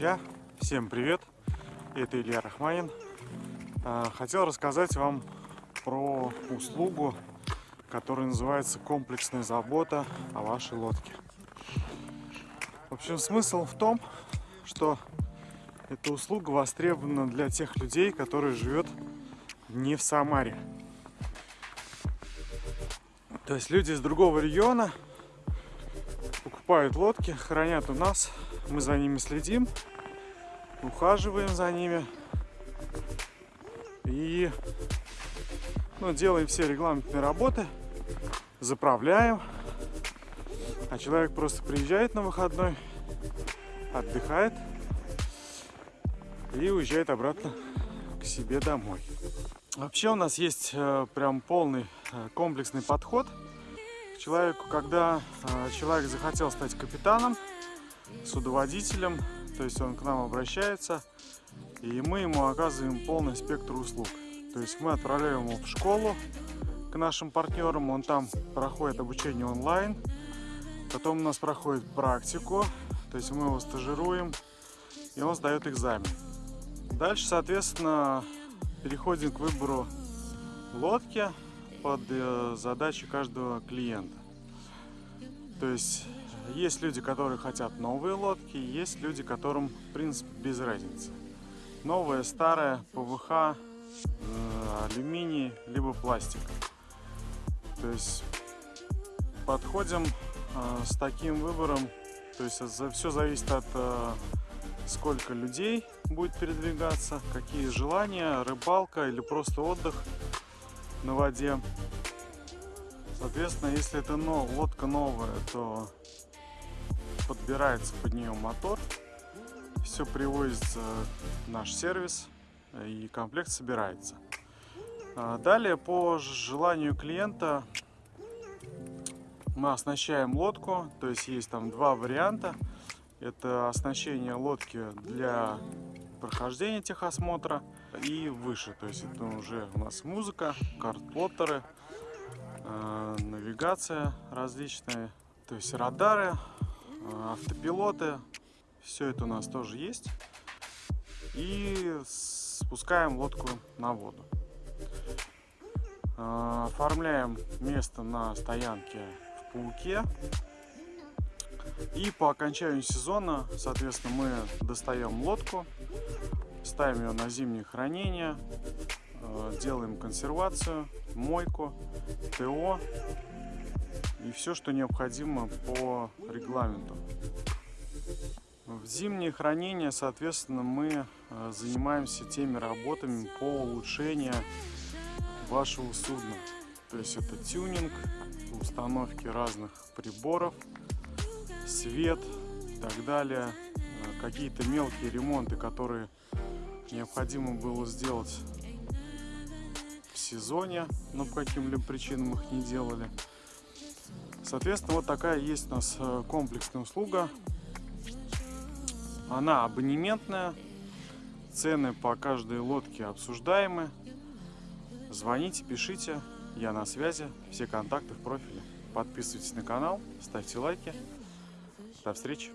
друзья! Всем привет! Это Илья Рахманин. А, хотел рассказать вам про услугу, которая называется комплексная забота о вашей лодке. В общем, смысл в том, что эта услуга востребована для тех людей, которые живет не в Самаре. То есть люди из другого региона покупают лодки, хранят у нас, мы за ними следим, ухаживаем за ними и ну, делаем все регламентные работы, заправляем, а человек просто приезжает на выходной, отдыхает и уезжает обратно к себе домой. Вообще у нас есть э, прям полный э, комплексный подход к человеку, когда э, человек захотел стать капитаном, судоводителем, то есть он к нам обращается, и мы ему оказываем полный спектр услуг. То есть мы отправляем его в школу к нашим партнерам, он там проходит обучение онлайн, потом у нас проходит практику, то есть мы его стажируем, и он сдает экзамен. Дальше, соответственно, переходим к выбору лодки под э, задачи каждого клиента. То есть есть люди, которые хотят новые лодки, есть люди, которым, в принципе, без разницы. Новая, старая, ПВХ, э, алюминий, либо пластик. То есть подходим э, с таким выбором, то есть все зависит от сколько людей будет передвигаться, какие желания, рыбалка или просто отдых на воде. Соответственно, если это лодка новая, то подбирается под нее мотор, все привозится в наш сервис и комплект собирается. А далее, по желанию клиента, мы оснащаем лодку, то есть есть там два варианта – это оснащение лодки для прохождения техосмотра и выше. То есть это уже у нас музыка, карт-плоттеры, э, навигация различные, то есть радары, автопилоты. Все это у нас тоже есть. И спускаем лодку на воду. Э, оформляем место на стоянке в Пауке. И по окончанию сезона, соответственно, мы достаем лодку, ставим ее на зимнее хранение, э, делаем консервацию, мойку, ТО и все, что необходимо по регламенту. В зимнее хранение, соответственно, мы э, занимаемся теми работами по улучшению вашего судна. То есть это тюнинг, установки разных приборов, свет и так далее. Э, какие-то мелкие ремонты, которые необходимо было сделать в сезоне, но по каким-либо причинам их не делали. Соответственно, вот такая есть у нас э, комплексная услуга. Она абонементная. Цены по каждой лодке обсуждаемы. Звоните, пишите. Я на связи. Все контакты в профиле. Подписывайтесь на канал, ставьте лайки. До встречи!